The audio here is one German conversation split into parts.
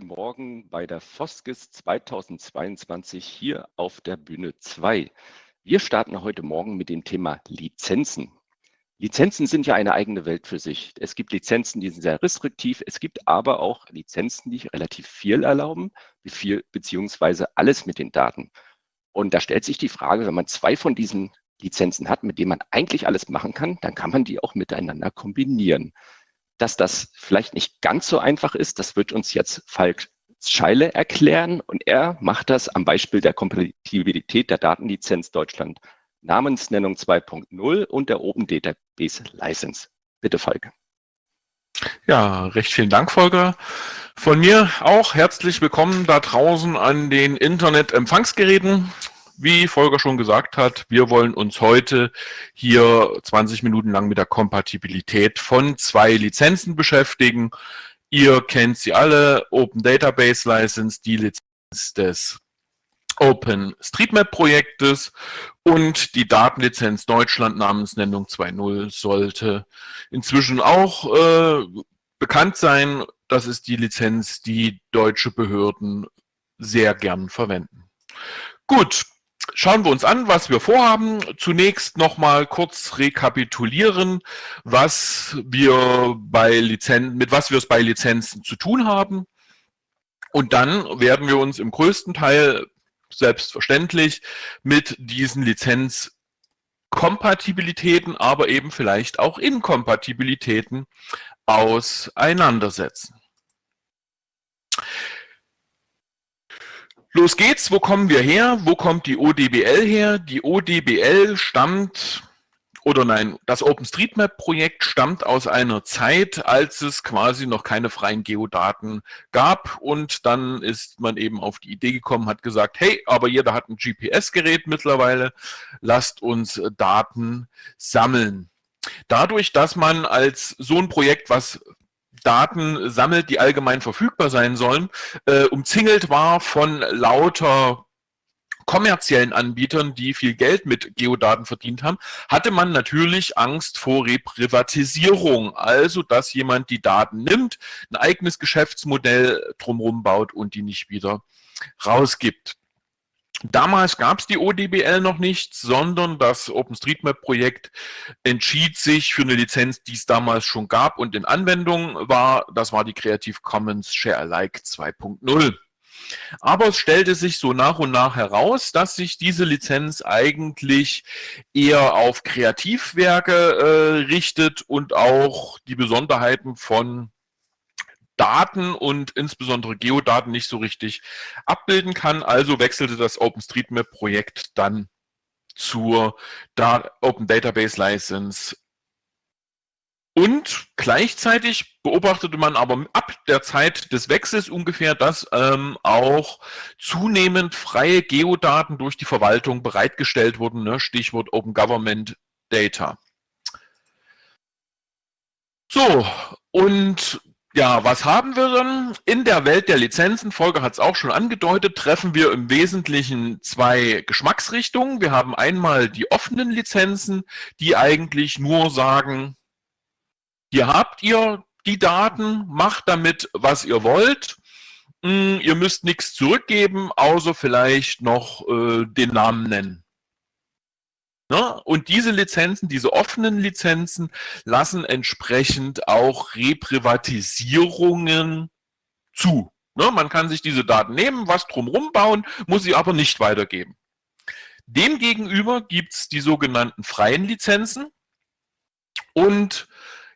guten Morgen bei der Foskis 2022 hier auf der Bühne 2. Wir starten heute Morgen mit dem Thema Lizenzen. Lizenzen sind ja eine eigene Welt für sich. Es gibt Lizenzen, die sind sehr restriktiv. Es gibt aber auch Lizenzen, die relativ viel erlauben, viel, beziehungsweise alles mit den Daten. Und da stellt sich die Frage, wenn man zwei von diesen Lizenzen hat, mit denen man eigentlich alles machen kann, dann kann man die auch miteinander kombinieren. Dass das vielleicht nicht ganz so einfach ist, das wird uns jetzt Falk Scheile erklären und er macht das am Beispiel der Kompatibilität der Datenlizenz Deutschland Namensnennung 2.0 und der Open Database License. Bitte, Falk. Ja, recht vielen Dank, Volker. Von mir auch herzlich willkommen da draußen an den Internet-Empfangsgeräten. Wie Volker schon gesagt hat, wir wollen uns heute hier 20 Minuten lang mit der Kompatibilität von zwei Lizenzen beschäftigen. Ihr kennt sie alle, Open Database License, die Lizenz des OpenStreetMap-Projektes und die Datenlizenz Deutschland Namensnennung 2.0 sollte inzwischen auch äh, bekannt sein. Das ist die Lizenz, die deutsche Behörden sehr gern verwenden. Gut, Schauen wir uns an, was wir vorhaben. Zunächst nochmal kurz rekapitulieren, was wir bei Lizenzen, mit was wir es bei Lizenzen zu tun haben. Und dann werden wir uns im größten Teil selbstverständlich mit diesen Lizenzkompatibilitäten, aber eben vielleicht auch Inkompatibilitäten auseinandersetzen. Los geht's, wo kommen wir her? Wo kommt die ODBL her? Die ODBL stammt, oder nein, das OpenStreetMap-Projekt stammt aus einer Zeit, als es quasi noch keine freien Geodaten gab und dann ist man eben auf die Idee gekommen, hat gesagt, hey, aber jeder hat ein GPS-Gerät mittlerweile, lasst uns Daten sammeln. Dadurch, dass man als so ein Projekt, was Daten sammelt, die allgemein verfügbar sein sollen, äh, umzingelt war von lauter kommerziellen Anbietern, die viel Geld mit Geodaten verdient haben, hatte man natürlich Angst vor Reprivatisierung. Also, dass jemand die Daten nimmt, ein eigenes Geschäftsmodell drumherum baut und die nicht wieder rausgibt. Damals gab es die ODBL noch nicht, sondern das OpenStreetMap-Projekt entschied sich für eine Lizenz, die es damals schon gab und in Anwendung war. Das war die Creative Commons Share Alike 2.0. Aber es stellte sich so nach und nach heraus, dass sich diese Lizenz eigentlich eher auf Kreativwerke äh, richtet und auch die Besonderheiten von Daten und insbesondere Geodaten nicht so richtig abbilden kann. Also wechselte das OpenStreetMap-Projekt dann zur Open Database License. Und gleichzeitig beobachtete man aber ab der Zeit des Wechsels ungefähr, dass ähm, auch zunehmend freie Geodaten durch die Verwaltung bereitgestellt wurden. Ne? Stichwort Open Government Data. So, und ja, was haben wir dann? In der Welt der Lizenzen, Folge hat es auch schon angedeutet, treffen wir im Wesentlichen zwei Geschmacksrichtungen. Wir haben einmal die offenen Lizenzen, die eigentlich nur sagen, hier habt ihr die Daten, macht damit, was ihr wollt. Hm, ihr müsst nichts zurückgeben, außer vielleicht noch äh, den Namen nennen. Ne? Und diese Lizenzen, diese offenen Lizenzen, lassen entsprechend auch Reprivatisierungen zu. Ne? Man kann sich diese Daten nehmen, was drumherum bauen, muss sie aber nicht weitergeben. Demgegenüber gibt es die sogenannten freien Lizenzen. Und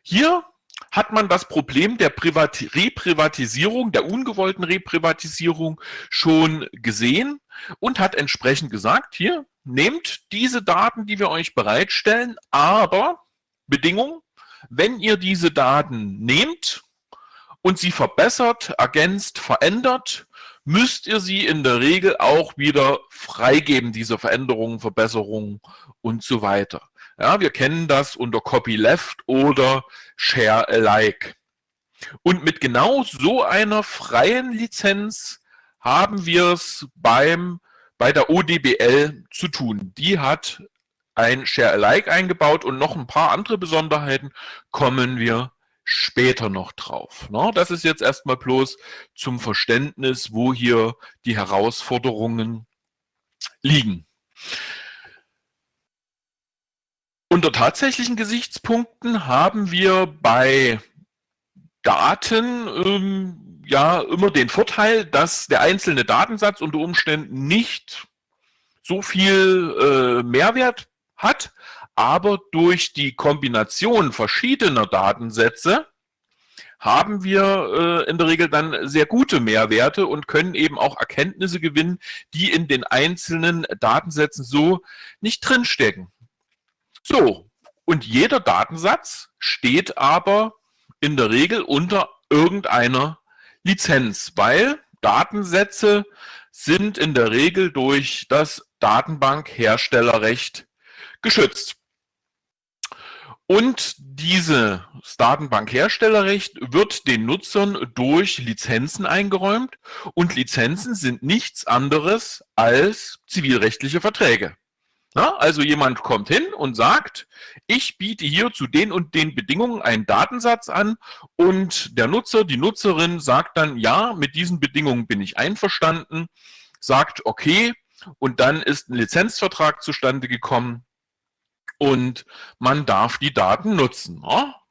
hier hat man das Problem der Privat Reprivatisierung, der ungewollten Reprivatisierung schon gesehen und hat entsprechend gesagt, hier, nehmt diese Daten, die wir euch bereitstellen, aber Bedingung, wenn ihr diese Daten nehmt und sie verbessert, ergänzt, verändert, müsst ihr sie in der Regel auch wieder freigeben, diese Veränderungen, Verbesserungen und so weiter. Ja, wir kennen das unter Copyleft oder Share Alike. Und mit genau so einer freien Lizenz haben wir es beim bei der ODBL zu tun. Die hat ein Share Alike eingebaut und noch ein paar andere Besonderheiten kommen wir später noch drauf. Das ist jetzt erstmal bloß zum Verständnis, wo hier die Herausforderungen liegen. Unter tatsächlichen Gesichtspunkten haben wir bei Daten ähm, ja immer den Vorteil, dass der einzelne Datensatz unter Umständen nicht so viel äh, Mehrwert hat, aber durch die Kombination verschiedener Datensätze haben wir äh, in der Regel dann sehr gute Mehrwerte und können eben auch Erkenntnisse gewinnen, die in den einzelnen Datensätzen so nicht drinstecken. So, und jeder Datensatz steht aber in der Regel unter irgendeiner Lizenz, weil Datensätze sind in der Regel durch das Datenbankherstellerrecht geschützt. Und dieses Datenbankherstellerrecht wird den Nutzern durch Lizenzen eingeräumt und Lizenzen sind nichts anderes als zivilrechtliche Verträge. Na, also jemand kommt hin und sagt, ich biete hier zu den und den Bedingungen einen Datensatz an und der Nutzer, die Nutzerin sagt dann, ja, mit diesen Bedingungen bin ich einverstanden, sagt, okay, und dann ist ein Lizenzvertrag zustande gekommen und man darf die Daten nutzen.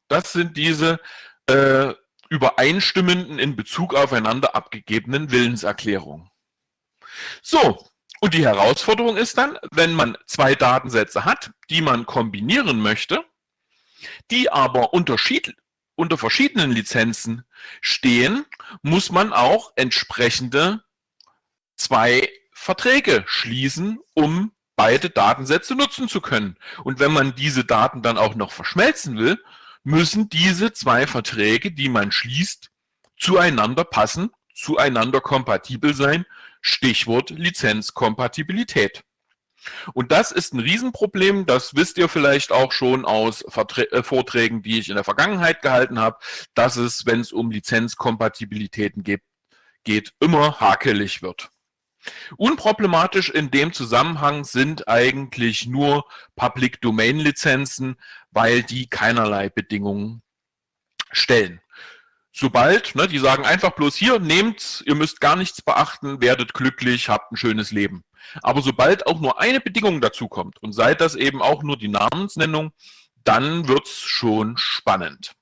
Das sind diese äh, übereinstimmenden in Bezug aufeinander abgegebenen Willenserklärungen. So, und die Herausforderung ist dann, wenn man zwei Datensätze hat, die man kombinieren möchte, die aber unter verschiedenen Lizenzen stehen, muss man auch entsprechende zwei Verträge schließen, um beide Datensätze nutzen zu können. Und wenn man diese Daten dann auch noch verschmelzen will, müssen diese zwei Verträge, die man schließt, zueinander passen, zueinander kompatibel sein. Stichwort Lizenzkompatibilität. Und das ist ein Riesenproblem, das wisst ihr vielleicht auch schon aus äh, Vorträgen, die ich in der Vergangenheit gehalten habe, dass es, wenn es um Lizenzkompatibilitäten geht, geht immer hakelig wird. Unproblematisch in dem Zusammenhang sind eigentlich nur Public Domain Lizenzen, weil die keinerlei Bedingungen stellen. Sobald, ne, die sagen einfach bloß hier, nehmt, ihr müsst gar nichts beachten, werdet glücklich, habt ein schönes Leben. Aber sobald auch nur eine Bedingung dazu kommt und seid das eben auch nur die Namensnennung, dann wird's schon spannend.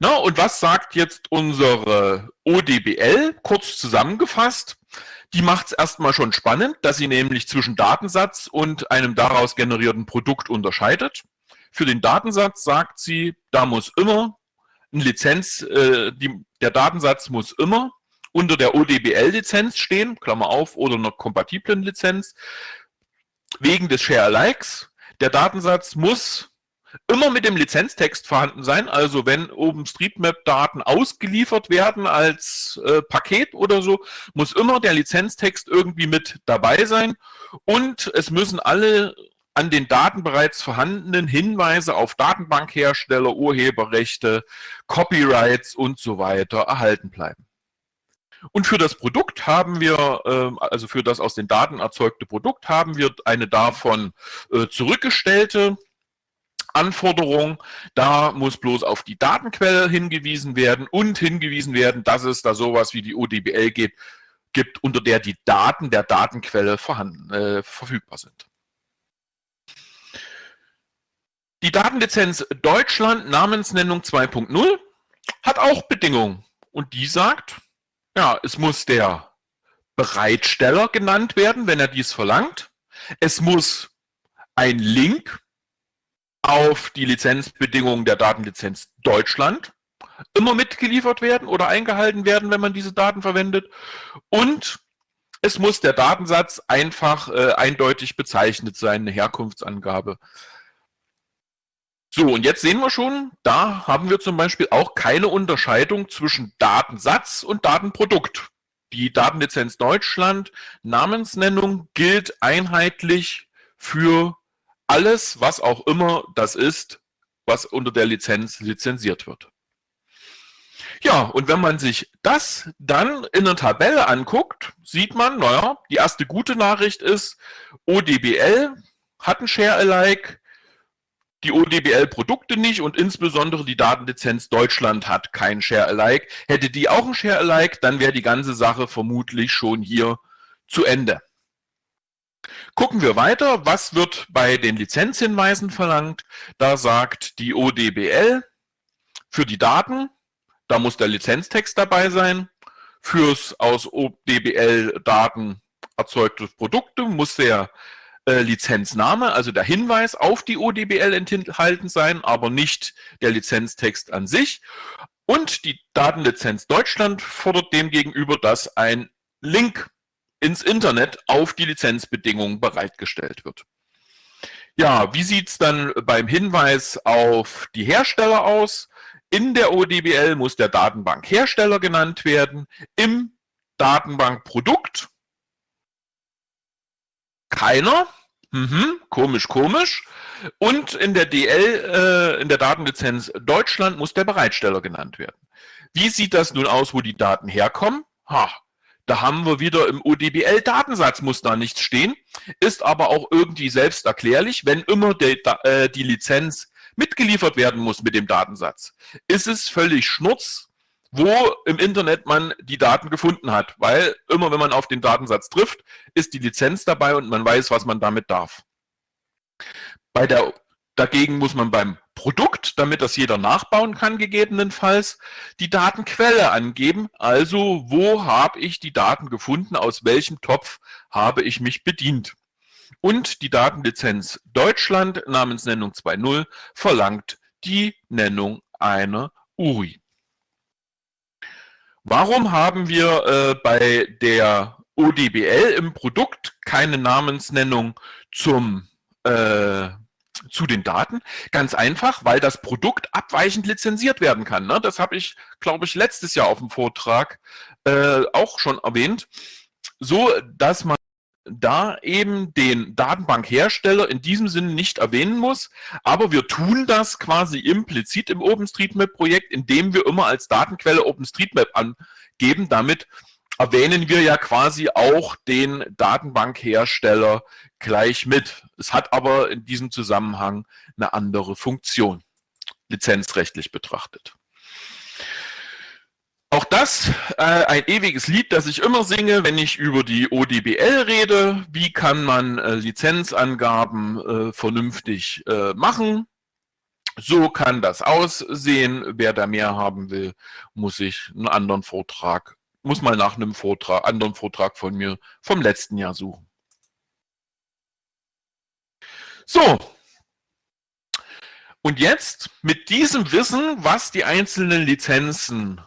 Na, und was sagt jetzt unsere ODBL? Kurz zusammengefasst, die macht es erstmal schon spannend, dass sie nämlich zwischen Datensatz und einem daraus generierten Produkt unterscheidet. Für den Datensatz sagt sie, da muss immer ein Lizenz, äh, die, der Datensatz muss immer unter der ODBL-Lizenz stehen, Klammer auf, oder einer kompatiblen Lizenz, wegen des Share-Alikes. Der Datensatz muss immer mit dem Lizenztext vorhanden sein. Also wenn OpenStreetMap-Daten ausgeliefert werden als äh, Paket oder so, muss immer der Lizenztext irgendwie mit dabei sein. Und es müssen alle an den Daten bereits vorhandenen Hinweise auf Datenbankhersteller, Urheberrechte, Copyrights und so weiter erhalten bleiben. Und für das Produkt haben wir, ähm, also für das aus den Daten erzeugte Produkt, haben wir eine davon äh, zurückgestellte Anforderung. Da muss bloß auf die Datenquelle hingewiesen werden und hingewiesen werden, dass es da sowas wie die ODBL gibt, gibt unter der die Daten der Datenquelle vorhanden, äh, verfügbar sind. Die Datenlizenz Deutschland Namensnennung 2.0 hat auch Bedingungen. Und die sagt, ja, es muss der Bereitsteller genannt werden, wenn er dies verlangt. Es muss ein Link auf die Lizenzbedingungen der Datenlizenz Deutschland immer mitgeliefert werden oder eingehalten werden, wenn man diese Daten verwendet. Und es muss der Datensatz einfach äh, eindeutig bezeichnet sein, eine Herkunftsangabe. So, und jetzt sehen wir schon, da haben wir zum Beispiel auch keine Unterscheidung zwischen Datensatz und Datenprodukt. Die Datenlizenz Deutschland Namensnennung gilt einheitlich für alles, was auch immer das ist, was unter der Lizenz lizenziert wird. Ja, und wenn man sich das dann in einer Tabelle anguckt, sieht man, naja, die erste gute Nachricht ist, ODBL hat ein Share-alike, die ODBL-Produkte nicht und insbesondere die Datenlizenz Deutschland hat kein Share-alike. Hätte die auch ein Share-alike, dann wäre die ganze Sache vermutlich schon hier zu Ende. Gucken wir weiter. Was wird bei den Lizenzhinweisen verlangt? Da sagt die ODBL für die Daten, da muss der Lizenztext dabei sein. Fürs aus ODBL-Daten erzeugte Produkte muss der äh, Lizenzname, also der Hinweis auf die ODBL enthalten sein, aber nicht der Lizenztext an sich. Und die Datenlizenz Deutschland fordert demgegenüber, dass ein Link ins Internet auf die Lizenzbedingungen bereitgestellt wird. Ja, wie sieht es dann beim Hinweis auf die Hersteller aus? In der ODBL muss der Datenbankhersteller genannt werden. Im Datenbankprodukt keiner. Mhm, komisch, komisch. Und in der DL, äh, in der Datenlizenz Deutschland muss der Bereitsteller genannt werden. Wie sieht das nun aus, wo die Daten herkommen? Ha, da haben wir wieder im ODBL-Datensatz muss da nichts stehen, ist aber auch irgendwie selbsterklärlich, wenn immer die, äh, die Lizenz mitgeliefert werden muss mit dem Datensatz, ist es völlig schnurz, wo im Internet man die Daten gefunden hat, weil immer wenn man auf den Datensatz trifft, ist die Lizenz dabei und man weiß, was man damit darf. Bei der, dagegen muss man beim Produkt, damit das jeder nachbauen kann, gegebenenfalls, die Datenquelle angeben. Also, wo habe ich die Daten gefunden, aus welchem Topf habe ich mich bedient. Und die Datenlizenz Deutschland, Namensnennung 2.0, verlangt die Nennung einer URI. Warum haben wir äh, bei der ODBL im Produkt keine Namensnennung zum äh, zu den Daten? Ganz einfach, weil das Produkt abweichend lizenziert werden kann. Ne? Das habe ich, glaube ich, letztes Jahr auf dem Vortrag äh, auch schon erwähnt. So, dass man da eben den Datenbankhersteller in diesem Sinne nicht erwähnen muss. Aber wir tun das quasi implizit im OpenStreetMap-Projekt, indem wir immer als Datenquelle OpenStreetMap angeben. Damit erwähnen wir ja quasi auch den Datenbankhersteller gleich mit. Es hat aber in diesem Zusammenhang eine andere Funktion, lizenzrechtlich betrachtet. Auch das äh, ein ewiges Lied, das ich immer singe, wenn ich über die ODBL rede. Wie kann man äh, Lizenzangaben äh, vernünftig äh, machen? So kann das aussehen. Wer da mehr haben will, muss sich einen anderen Vortrag, muss mal nach einem Vortrag, anderen Vortrag von mir vom letzten Jahr suchen. So. Und jetzt mit diesem Wissen, was die einzelnen Lizenzen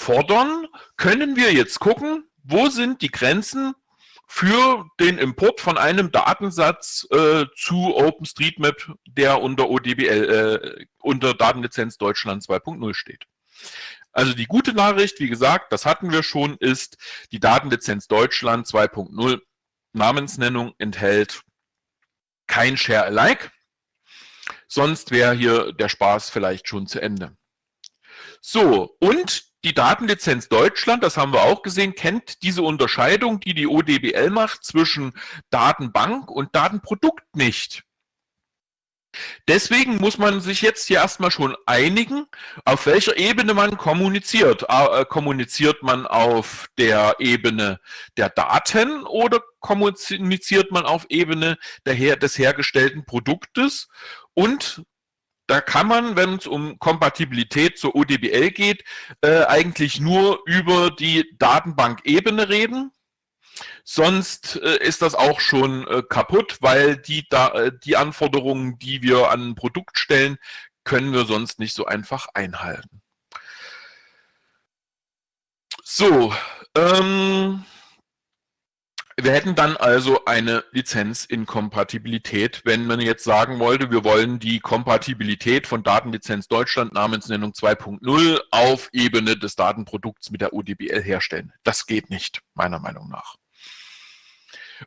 fordern, können wir jetzt gucken, wo sind die Grenzen für den Import von einem Datensatz äh, zu OpenStreetMap, der unter ODBL, äh, unter Datenlizenz Deutschland 2.0 steht. Also die gute Nachricht, wie gesagt, das hatten wir schon, ist, die Datenlizenz Deutschland 2.0 Namensnennung enthält kein Share-alike. Sonst wäre hier der Spaß vielleicht schon zu Ende. So, und die Datenlizenz Deutschland, das haben wir auch gesehen, kennt diese Unterscheidung, die die ODBL macht, zwischen Datenbank und Datenprodukt nicht. Deswegen muss man sich jetzt hier erstmal schon einigen, auf welcher Ebene man kommuniziert. Äh, kommuniziert man auf der Ebene der Daten oder kommuniziert man auf Ebene der, des hergestellten Produktes? Und da kann man, wenn es um Kompatibilität zur ODBL geht, äh, eigentlich nur über die Datenbankebene reden. Sonst äh, ist das auch schon äh, kaputt, weil die, da, äh, die Anforderungen, die wir an ein Produkt stellen, können wir sonst nicht so einfach einhalten. So, ähm, wir hätten dann also eine Lizenzinkompatibilität, wenn man jetzt sagen wollte, wir wollen die Kompatibilität von Datenlizenz Deutschland Namensnennung 2.0 auf Ebene des Datenprodukts mit der ODBL herstellen. Das geht nicht, meiner Meinung nach.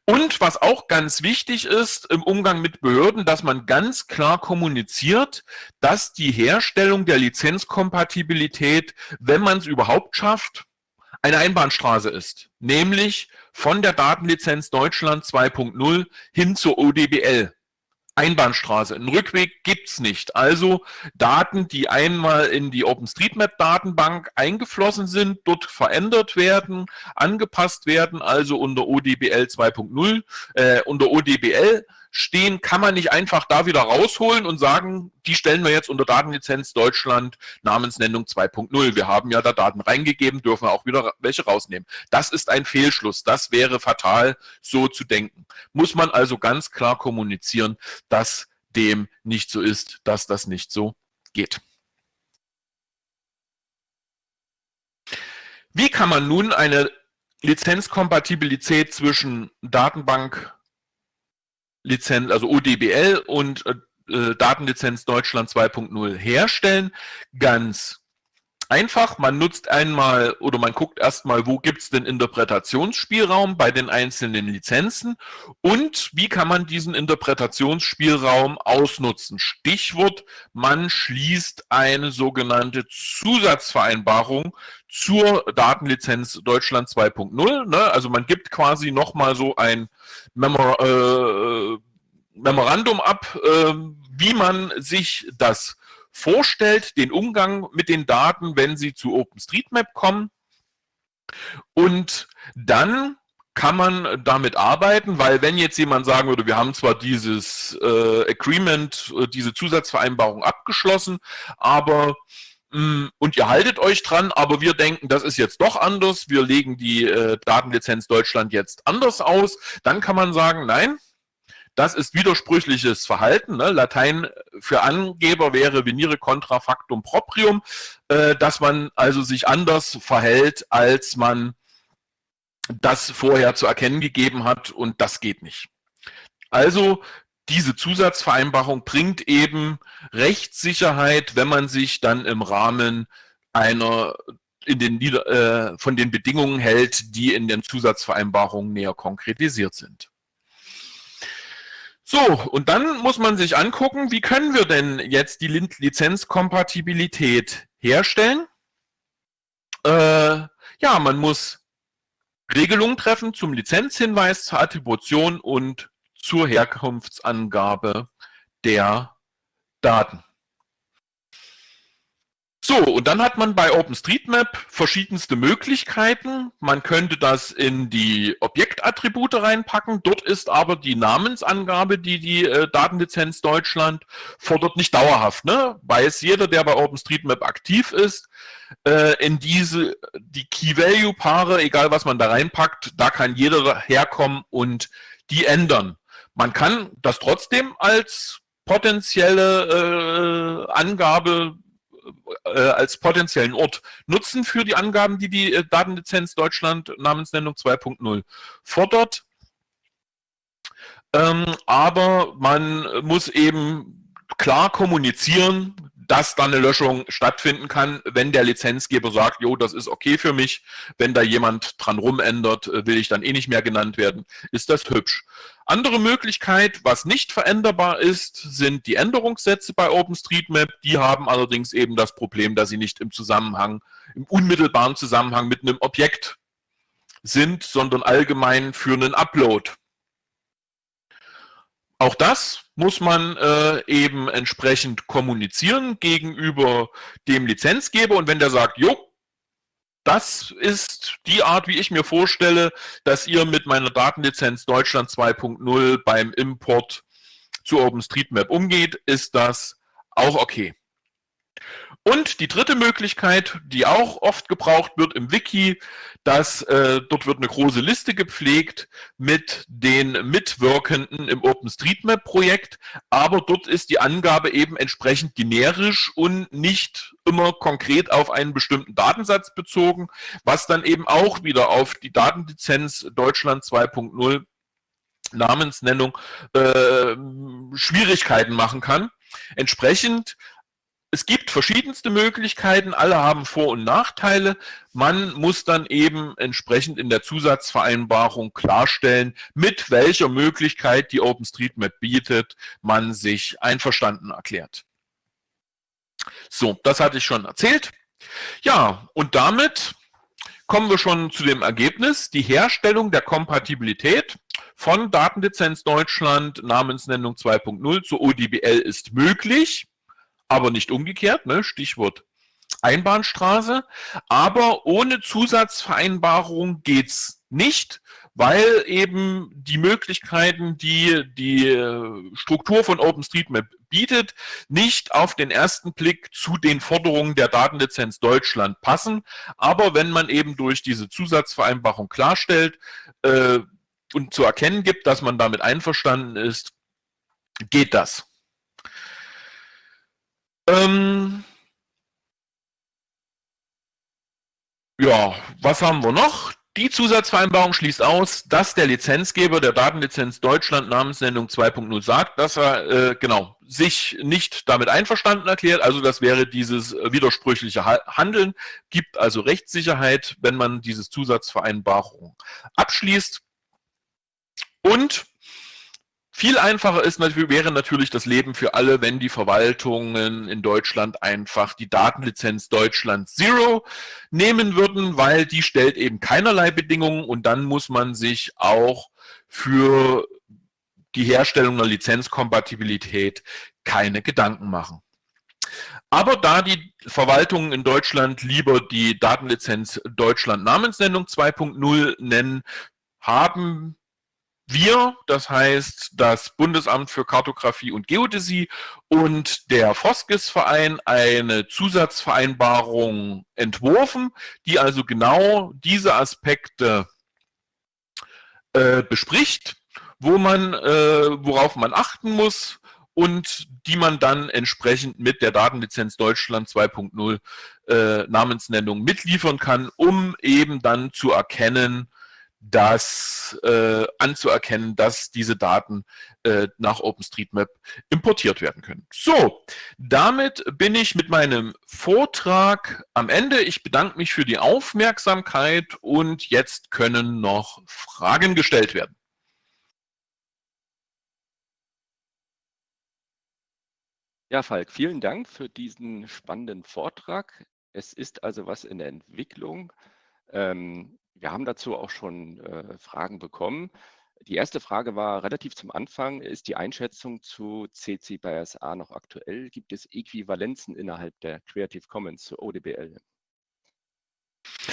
Und was auch ganz wichtig ist im Umgang mit Behörden, dass man ganz klar kommuniziert, dass die Herstellung der Lizenzkompatibilität, wenn man es überhaupt schafft, eine Einbahnstraße ist, nämlich von der Datenlizenz Deutschland 2.0 hin zur ODBL. Einbahnstraße. Ein Rückweg gibt's nicht. Also Daten, die einmal in die OpenStreetMap-Datenbank eingeflossen sind, dort verändert werden, angepasst werden, also unter ODBL 2.0, äh, unter ODBL stehen, kann man nicht einfach da wieder rausholen und sagen, die stellen wir jetzt unter Datenlizenz Deutschland Namensnennung 2.0. Wir haben ja da Daten reingegeben, dürfen auch wieder welche rausnehmen. Das ist ein Fehlschluss. Das wäre fatal, so zu denken. Muss man also ganz klar kommunizieren, dass dem nicht so ist, dass das nicht so geht. Wie kann man nun eine Lizenzkompatibilität zwischen Datenbank Lizenz, also ODBL und äh, Datenlizenz Deutschland 2.0 herstellen. Ganz einfach, man nutzt einmal oder man guckt erstmal, wo gibt es den Interpretationsspielraum bei den einzelnen Lizenzen und wie kann man diesen Interpretationsspielraum ausnutzen. Stichwort, man schließt eine sogenannte Zusatzvereinbarung zur Datenlizenz Deutschland 2.0. Ne? Also man gibt quasi nochmal so ein Memor äh, Memorandum ab, äh, wie man sich das vorstellt, den Umgang mit den Daten, wenn sie zu OpenStreetMap kommen. Und dann kann man damit arbeiten, weil wenn jetzt jemand sagen würde, wir haben zwar dieses äh, Agreement, äh, diese Zusatzvereinbarung abgeschlossen, aber Mm, und ihr haltet euch dran, aber wir denken, das ist jetzt doch anders, wir legen die äh, Datenlizenz Deutschland jetzt anders aus, dann kann man sagen, nein, das ist widersprüchliches Verhalten. Ne? Latein für Angeber wäre venire contra factum proprium, äh, dass man also sich anders verhält, als man das vorher zu erkennen gegeben hat und das geht nicht. Also diese Zusatzvereinbarung bringt eben Rechtssicherheit, wenn man sich dann im Rahmen einer in den, äh, von den Bedingungen hält, die in den Zusatzvereinbarungen näher konkretisiert sind. So, und dann muss man sich angucken, wie können wir denn jetzt die Lizenzkompatibilität herstellen? Äh, ja, man muss Regelungen treffen zum Lizenzhinweis, zur Attribution und zur Herkunftsangabe der Daten. So, und dann hat man bei OpenStreetMap verschiedenste Möglichkeiten. Man könnte das in die Objektattribute reinpacken. Dort ist aber die Namensangabe, die die äh, Datenlizenz Deutschland fordert, nicht dauerhaft. Ne? Weiß jeder, der bei OpenStreetMap aktiv ist, äh, in diese, die Key-Value-Paare, egal was man da reinpackt, da kann jeder herkommen und die ändern. Man kann das trotzdem als potenzielle äh, Angabe äh, als potenziellen Ort nutzen für die Angaben, die die äh, Datenlizenz Deutschland Namensnennung 2.0 fordert. Ähm, aber man muss eben klar kommunizieren, dass dann eine Löschung stattfinden kann, wenn der Lizenzgeber sagt, jo, das ist okay für mich. Wenn da jemand dran rumändert, äh, will ich dann eh nicht mehr genannt werden, ist das hübsch. Andere Möglichkeit, was nicht veränderbar ist, sind die Änderungssätze bei OpenStreetMap. Die haben allerdings eben das Problem, dass sie nicht im Zusammenhang, im unmittelbaren Zusammenhang mit einem Objekt sind, sondern allgemein für einen Upload. Auch das muss man äh, eben entsprechend kommunizieren gegenüber dem Lizenzgeber und wenn der sagt, jo, das ist die Art, wie ich mir vorstelle, dass ihr mit meiner Datenlizenz Deutschland 2.0 beim Import zu OpenStreetMap umgeht, ist das auch okay. Und die dritte Möglichkeit, die auch oft gebraucht wird im Wiki, dass äh, dort wird eine große Liste gepflegt mit den Mitwirkenden im OpenStreetMap-Projekt, aber dort ist die Angabe eben entsprechend generisch und nicht immer konkret auf einen bestimmten Datensatz bezogen, was dann eben auch wieder auf die Datenlizenz Deutschland 2.0 Namensnennung äh, Schwierigkeiten machen kann. Entsprechend es gibt verschiedenste Möglichkeiten, alle haben Vor- und Nachteile. Man muss dann eben entsprechend in der Zusatzvereinbarung klarstellen, mit welcher Möglichkeit die OpenStreetMap bietet, man sich einverstanden erklärt. So, das hatte ich schon erzählt. Ja, und damit kommen wir schon zu dem Ergebnis. Die Herstellung der Kompatibilität von Datenlizenz Deutschland Namensnennung 2.0 zur ODBL ist möglich, aber nicht umgekehrt, ne? Stichwort Einbahnstraße. Aber ohne Zusatzvereinbarung geht's nicht, weil eben die Möglichkeiten, die die äh, Struktur von OpenStreetMap bietet, nicht auf den ersten Blick zu den Forderungen der Datenlizenz Deutschland passen. Aber wenn man eben durch diese Zusatzvereinbarung klarstellt äh, und zu erkennen gibt, dass man damit einverstanden ist, geht das. Ähm ja, was haben wir noch? Die Zusatzvereinbarung schließt aus, dass der Lizenzgeber der Datenlizenz Deutschland Namensnennung 2.0 sagt, dass er äh, genau sich nicht damit einverstanden erklärt. Also das wäre dieses widersprüchliche Handeln, gibt also Rechtssicherheit, wenn man diese Zusatzvereinbarung abschließt. Und viel einfacher ist, wäre natürlich das Leben für alle, wenn die Verwaltungen in Deutschland einfach die Datenlizenz Deutschland Zero nehmen würden, weil die stellt eben keinerlei Bedingungen und dann muss man sich auch für die Herstellung einer Lizenzkompatibilität keine Gedanken machen. Aber da die Verwaltungen in Deutschland lieber die Datenlizenz Deutschland Namensnennung 2.0 nennen, haben wir, das heißt das Bundesamt für Kartografie und Geodäsie und der Foskis-Verein eine Zusatzvereinbarung entworfen, die also genau diese Aspekte äh, bespricht, wo man, äh, worauf man achten muss und die man dann entsprechend mit der Datenlizenz Deutschland 2.0 äh, Namensnennung mitliefern kann, um eben dann zu erkennen, das äh, anzuerkennen, dass diese Daten äh, nach OpenStreetMap importiert werden können. So, damit bin ich mit meinem Vortrag am Ende. Ich bedanke mich für die Aufmerksamkeit und jetzt können noch Fragen gestellt werden. Ja, Falk, vielen Dank für diesen spannenden Vortrag. Es ist also was in der Entwicklung. Ähm, wir haben dazu auch schon äh, Fragen bekommen. Die erste Frage war relativ zum Anfang, ist die Einschätzung zu CC by SA noch aktuell? Gibt es Äquivalenzen innerhalb der Creative Commons zu ODBL?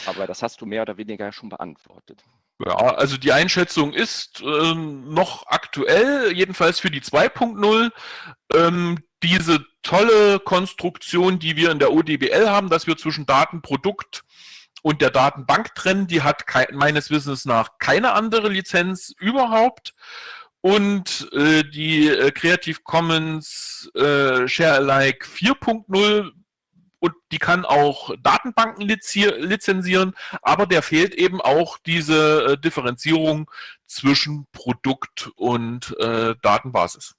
Aber das hast du mehr oder weniger schon beantwortet. Ja, also die Einschätzung ist äh, noch aktuell, jedenfalls für die 2.0. Ähm, diese tolle Konstruktion, die wir in der ODBL haben, dass wir zwischen Datenprodukt und der Datenbank trennen. Die hat meines Wissens nach keine andere Lizenz überhaupt. Und äh, die äh, Creative Commons äh, Share Alike 4.0 und die kann auch Datenbanken lizenzieren, aber der fehlt eben auch diese äh, Differenzierung zwischen Produkt und äh, Datenbasis.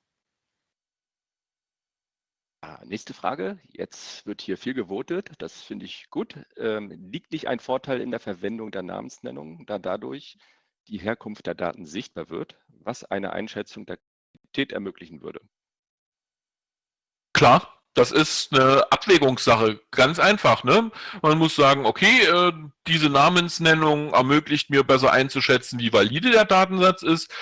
Ah, nächste Frage. Jetzt wird hier viel gewotet. Das finde ich gut. Ähm, liegt nicht ein Vorteil in der Verwendung der Namensnennung, da dadurch die Herkunft der Daten sichtbar wird, was eine Einschätzung der Qualität ermöglichen würde? Klar, das ist eine Abwägungssache, ganz einfach. Ne? Man muss sagen, okay, äh, diese Namensnennung ermöglicht mir besser einzuschätzen, wie valide der Datensatz ist.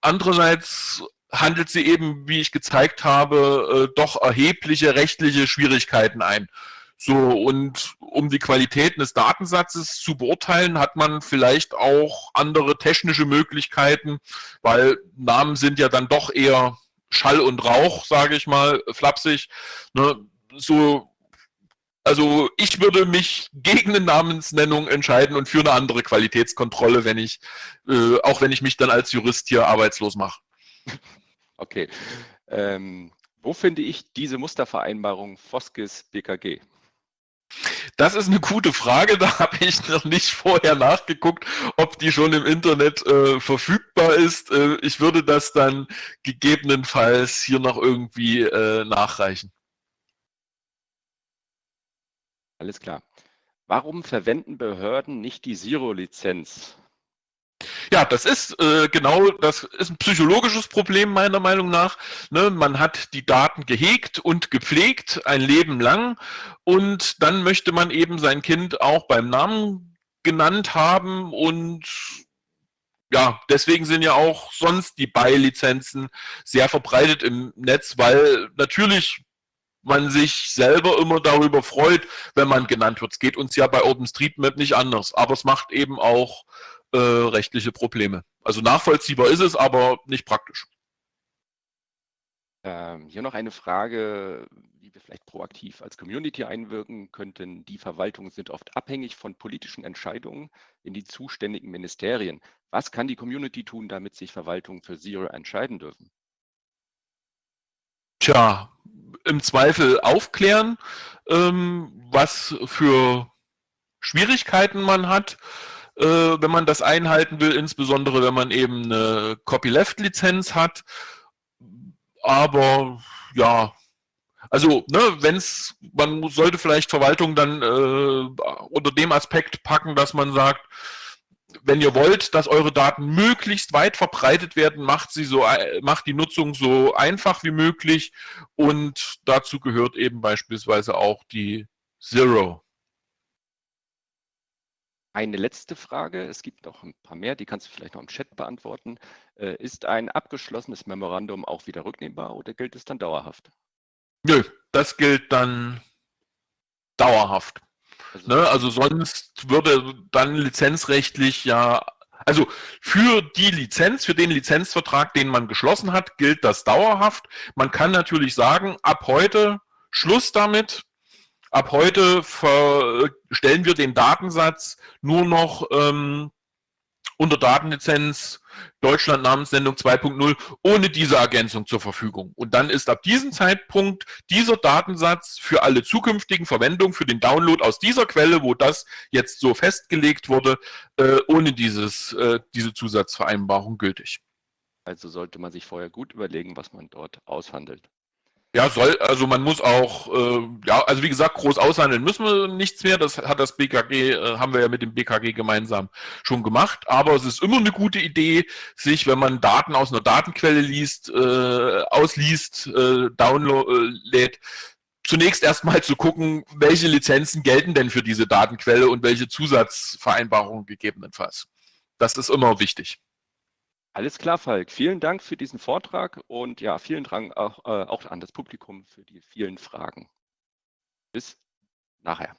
Andererseits handelt sie eben, wie ich gezeigt habe, äh, doch erhebliche rechtliche Schwierigkeiten ein. So, und um die Qualitäten des Datensatzes zu beurteilen, hat man vielleicht auch andere technische Möglichkeiten, weil Namen sind ja dann doch eher Schall und Rauch, sage ich mal, flapsig. Ne? So, also ich würde mich gegen eine Namensnennung entscheiden und für eine andere Qualitätskontrolle, wenn ich, äh, auch wenn ich mich dann als Jurist hier arbeitslos mache. Okay. Ähm, wo finde ich diese Mustervereinbarung Foskis BKG? Das ist eine gute Frage. Da habe ich noch nicht vorher nachgeguckt, ob die schon im Internet äh, verfügbar ist. Äh, ich würde das dann gegebenenfalls hier noch irgendwie äh, nachreichen. Alles klar. Warum verwenden Behörden nicht die Zero-Lizenz? Ja, das ist äh, genau, das ist ein psychologisches Problem meiner Meinung nach. Ne? Man hat die Daten gehegt und gepflegt ein Leben lang und dann möchte man eben sein Kind auch beim Namen genannt haben und ja, deswegen sind ja auch sonst die Buy-Lizenzen sehr verbreitet im Netz, weil natürlich man sich selber immer darüber freut, wenn man genannt wird. Es geht uns ja bei OpenStreetMap nicht anders, aber es macht eben auch äh, rechtliche Probleme. Also nachvollziehbar ist es, aber nicht praktisch. Ähm, hier noch eine Frage, wie wir vielleicht proaktiv als Community einwirken könnten. Die Verwaltungen sind oft abhängig von politischen Entscheidungen in die zuständigen Ministerien. Was kann die Community tun, damit sich Verwaltungen für Zero entscheiden dürfen? Tja, im Zweifel aufklären, ähm, was für Schwierigkeiten man hat, äh, wenn man das einhalten will, insbesondere wenn man eben eine Copyleft-Lizenz hat aber ja, also, ne, wenn es, man sollte vielleicht Verwaltung dann äh, unter dem Aspekt packen, dass man sagt, wenn ihr wollt, dass eure Daten möglichst weit verbreitet werden, macht sie so, macht die Nutzung so einfach wie möglich und dazu gehört eben beispielsweise auch die Zero. Eine letzte Frage, es gibt noch ein paar mehr, die kannst du vielleicht noch im Chat beantworten. Äh, ist ein abgeschlossenes Memorandum auch wieder rücknehmbar oder gilt es dann dauerhaft? Nö, das gilt dann dauerhaft. Also, ne? also sonst würde dann lizenzrechtlich ja, also für die Lizenz, für den Lizenzvertrag, den man geschlossen hat, gilt das dauerhaft. Man kann natürlich sagen, ab heute Schluss damit, Ab heute stellen wir den Datensatz nur noch ähm, unter Datenlizenz Deutschland Namenssendung 2.0 ohne diese Ergänzung zur Verfügung. Und dann ist ab diesem Zeitpunkt dieser Datensatz für alle zukünftigen Verwendungen, für den Download aus dieser Quelle, wo das jetzt so festgelegt wurde, äh, ohne dieses, äh, diese Zusatzvereinbarung gültig. Also sollte man sich vorher gut überlegen, was man dort aushandelt. Ja, soll, also man muss auch, äh, ja, also wie gesagt, groß aushandeln müssen wir nichts mehr. Das hat das BKG, äh, haben wir ja mit dem BKG gemeinsam schon gemacht. Aber es ist immer eine gute Idee, sich, wenn man Daten aus einer Datenquelle liest, äh, ausliest, äh, download, zunächst erstmal zu gucken, welche Lizenzen gelten denn für diese Datenquelle und welche Zusatzvereinbarungen gegebenenfalls. Das ist immer wichtig. Alles klar, Falk. Vielen Dank für diesen Vortrag und ja, vielen Dank auch, äh, auch an das Publikum für die vielen Fragen. Bis nachher.